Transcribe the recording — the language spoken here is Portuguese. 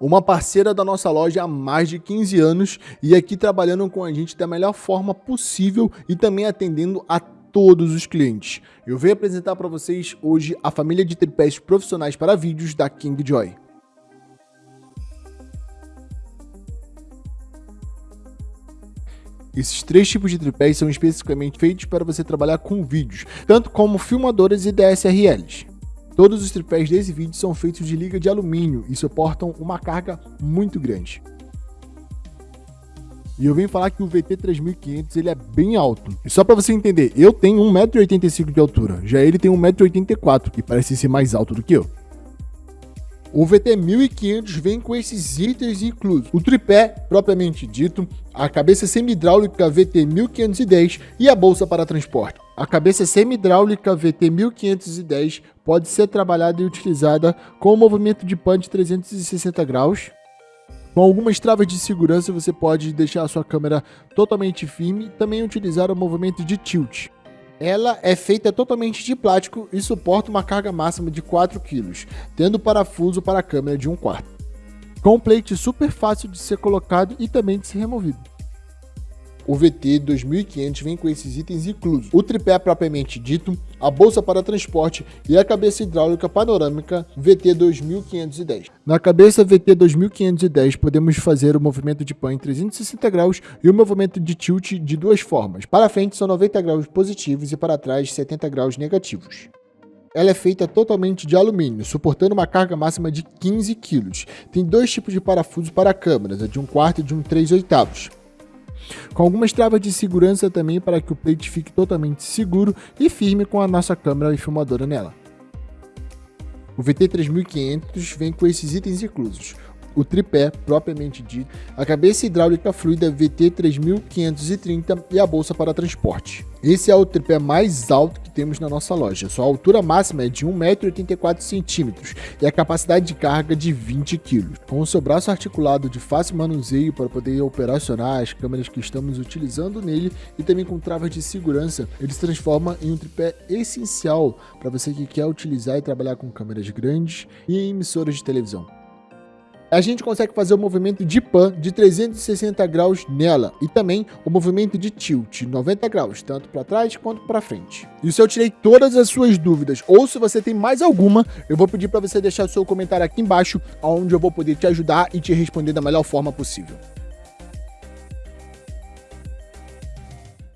uma parceira da nossa loja há mais de 15 anos e aqui trabalhando com a gente da melhor forma possível e também atendendo a todos os clientes. Eu venho apresentar para vocês hoje a família de tripés profissionais para vídeos da King Joy. Esses três tipos de tripés são especificamente feitos para você trabalhar com vídeos, tanto como filmadoras e DSLRs. Todos os tripés desse vídeo são feitos de liga de alumínio e suportam uma carga muito grande. E eu venho falar que o VT3500 ele é bem alto. E só para você entender, eu tenho 1,85m de altura, já ele tem 1,84m e parece ser mais alto do que eu. O VT1500 vem com esses itens inclusos. O tripé, propriamente dito, a cabeça semi-hidráulica VT1510 e a bolsa para transporte. A cabeça semi-hidráulica VT1510 pode ser trabalhada e utilizada com o movimento de de 360 graus. Com algumas travas de segurança, você pode deixar a sua câmera totalmente firme e também utilizar o movimento de tilt. Ela é feita totalmente de plástico e suporta uma carga máxima de 4 kg, tendo parafuso para a câmera de 1 quarto. Com um plate super fácil de ser colocado e também de ser removido. O VT 2500 vem com esses itens inclusos. O tripé propriamente dito, a bolsa para transporte e a cabeça hidráulica panorâmica VT 2510. Na cabeça VT 2510 podemos fazer o movimento de pan em 360 graus e o movimento de tilt de duas formas. Para frente são 90 graus positivos e para trás 70 graus negativos. Ela é feita totalmente de alumínio, suportando uma carga máxima de 15 kg. Tem dois tipos de parafuso para câmeras, a de 1 quarto e de 1 3 oitavos com algumas travas de segurança também para que o plate fique totalmente seguro e firme com a nossa câmera e filmadora nela. O VT3500 vem com esses itens inclusos, o tripé propriamente dito, a cabeça hidráulica fluida VT3530 e a bolsa para transporte. Esse é o tripé mais alto que temos na nossa loja. Sua altura máxima é de 1,84m e a capacidade de carga de 20 kg. Com o seu braço articulado de fácil manuseio para poder operacionar as câmeras que estamos utilizando nele e também com travas de segurança, ele se transforma em um tripé essencial para você que quer utilizar e trabalhar com câmeras grandes e emissoras de televisão a gente consegue fazer o movimento de pan de 360 graus nela e também o movimento de tilt 90 graus, tanto para trás quanto para frente. E se eu tirei todas as suas dúvidas ou se você tem mais alguma, eu vou pedir para você deixar o seu comentário aqui embaixo, onde eu vou poder te ajudar e te responder da melhor forma possível.